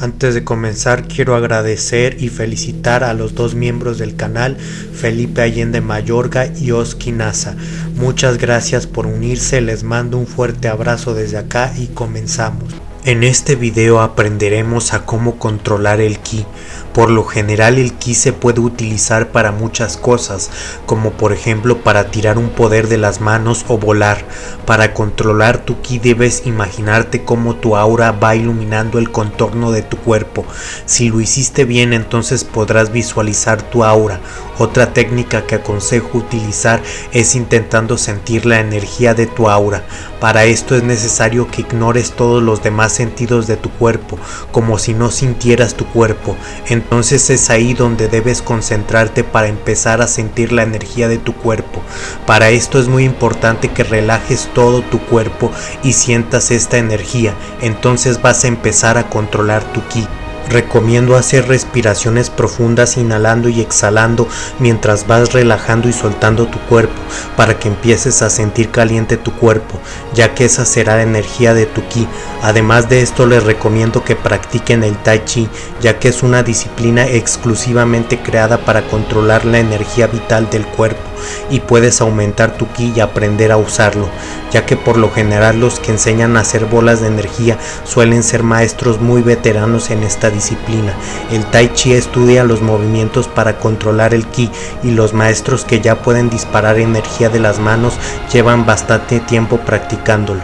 Antes de comenzar quiero agradecer y felicitar a los dos miembros del canal, Felipe Allende Mayorga y Oski Nasa. Muchas gracias por unirse, les mando un fuerte abrazo desde acá y comenzamos. En este video aprenderemos a cómo controlar el ki. Por lo general el ki se puede utilizar para muchas cosas, como por ejemplo para tirar un poder de las manos o volar. Para controlar tu ki debes imaginarte cómo tu aura va iluminando el contorno de tu cuerpo. Si lo hiciste bien entonces podrás visualizar tu aura. Otra técnica que aconsejo utilizar es intentando sentir la energía de tu aura. Para esto es necesario que ignores todos los demás sentidos de tu cuerpo, como si no sintieras tu cuerpo. Entonces es ahí donde debes concentrarte para empezar a sentir la energía de tu cuerpo. Para esto es muy importante que relajes todo tu cuerpo y sientas esta energía. Entonces vas a empezar a controlar tu ki. Recomiendo hacer respiraciones profundas inhalando y exhalando mientras vas relajando y soltando tu cuerpo para que empieces a sentir caliente tu cuerpo, ya que esa será la energía de tu ki. Además de esto les recomiendo que practiquen el tai chi, ya que es una disciplina exclusivamente creada para controlar la energía vital del cuerpo y puedes aumentar tu ki y aprender a usarlo, ya que por lo general los que enseñan a hacer bolas de energía suelen ser maestros muy veteranos en esta disciplina. El Tai Chi estudia los movimientos para controlar el ki y los maestros que ya pueden disparar energía de las manos llevan bastante tiempo practicándolo.